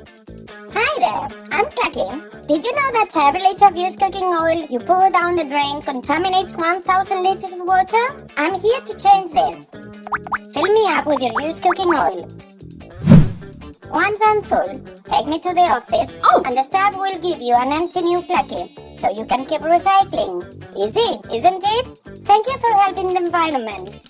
Hi there, I'm Clucky. Did you know that every liter of used cooking oil you pour down the drain contaminates 1000 liters of water? I'm here to change this. Fill me up with your used cooking oil. Once I'm full, take me to the office Oh. and the staff will give you an empty new Clucky so you can keep recycling. Easy, isn't it? Thank you for helping the environment.